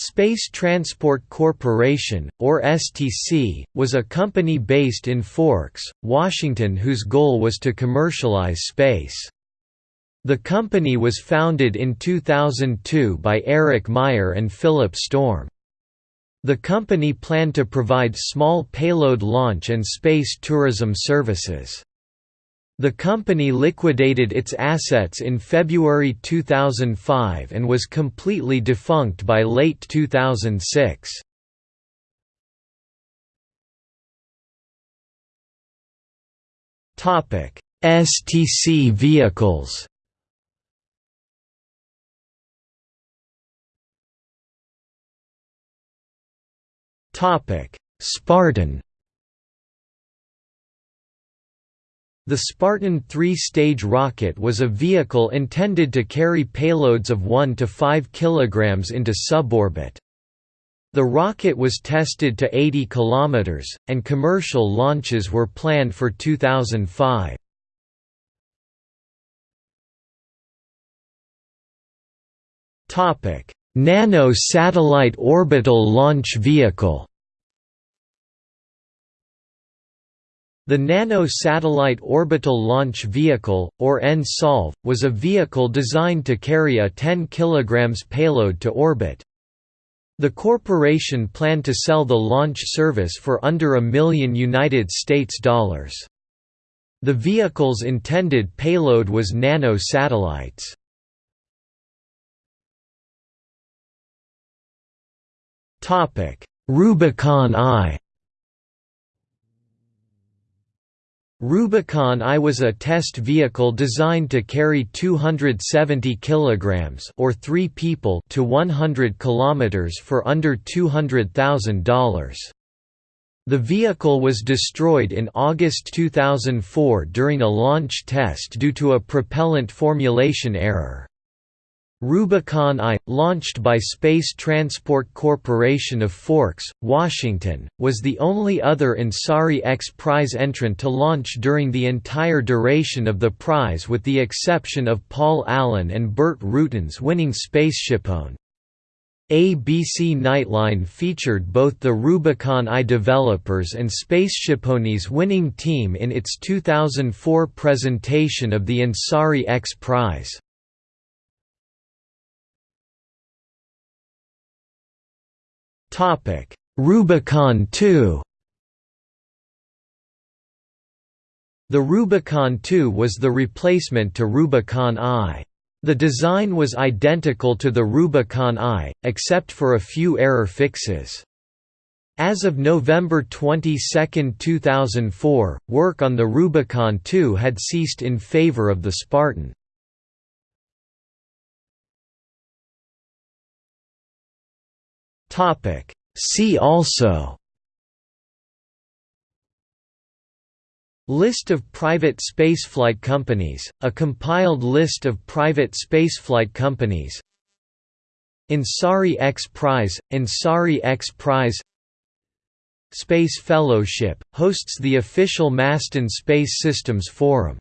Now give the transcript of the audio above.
Space Transport Corporation, or STC, was a company based in Forks, Washington whose goal was to commercialize space. The company was founded in 2002 by Eric Meyer and Philip Storm. The company planned to provide small payload launch and space tourism services. The company liquidated its assets in February 2005 and was completely defunct by late 2006. Topic: STC vehicles. Topic: Spartan The Spartan three-stage rocket was a vehicle intended to carry payloads of 1 to 5 kg into suborbit. The rocket was tested to 80 km, and commercial launches were planned for 2005. Nano Satellite Orbital Launch Vehicle The Nano Satellite Orbital Launch Vehicle, or NSOLV, was a vehicle designed to carry a 10 kg payload to orbit. The corporation planned to sell the launch service for under a million United States dollars. The vehicle's intended payload was nano satellites. Rubicon I Rubicon I was a test vehicle designed to carry 270 kilograms or 3 people to 100 kilometers for under $200,000. The vehicle was destroyed in August 2004 during a launch test due to a propellant formulation error. Rubicon I, launched by Space Transport Corporation of Forks, Washington, was the only other Ansari X Prize entrant to launch during the entire duration of the prize with the exception of Paul Allen and Burt Rutan's winning SpaceshipOne. ABC Nightline featured both the Rubicon I developers and SpaceshipOne's winning team in its 2004 presentation of the Ansari X Prize. Topic: Rubicon 2. The Rubicon 2 was the replacement to Rubicon I. The design was identical to the Rubicon I, except for a few error fixes. As of November 22, 2004, work on the Rubicon 2 had ceased in favor of the Spartan. Topic. See also. List of private spaceflight companies, a compiled list of private spaceflight companies. Ansari X Prize, Ansari X Prize. Space Fellowship, hosts the official Masten Space Systems Forum